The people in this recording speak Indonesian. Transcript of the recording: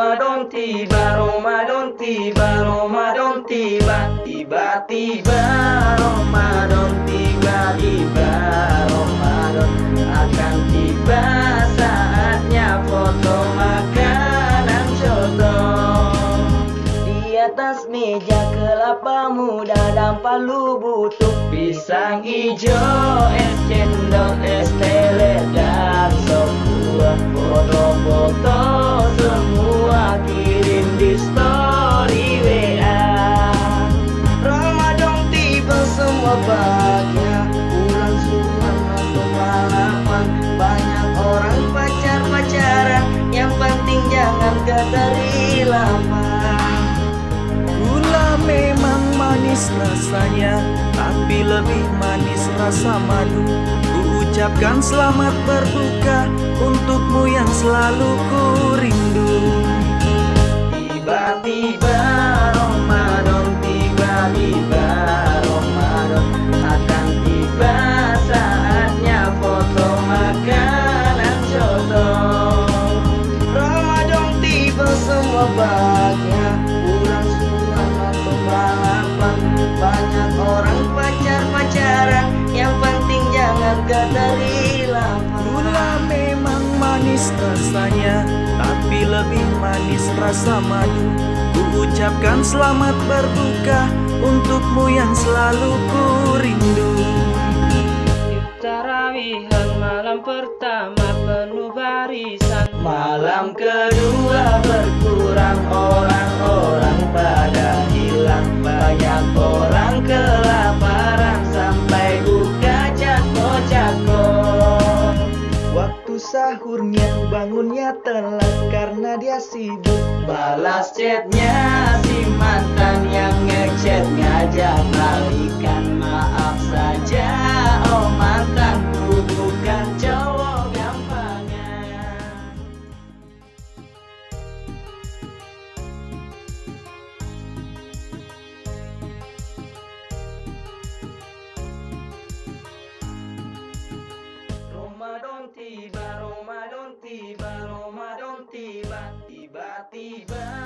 Ramadan tiba Ramadan tiba Ramadan tiba. Tiba-tiba Ramadan tiba-tiba Ramadan akan tiba. Saatnya foto makanan contoh. Di atas meja kelapa muda dan palu butuh Pisang hijau, es cendol, es tele dan sop foto-foto. Rasanya Tapi lebih manis rasa madu. Ku ucapkan selamat berbuka Untukmu yang selalu ku rindu manis rasanya Tapi lebih manis rasa madu. Ku ucapkan selamat berbuka Untukmu yang selalu ku rindu Tarawihan malam pertama penuh barisan. Malam kedua berkurang orang-orang pada sahurnya bangunnya telat karena dia sibuk. Balas chatnya si mantan yang ngechat ngajak balikan Maaf saja tiba, Ramadan tiba, tiba-tiba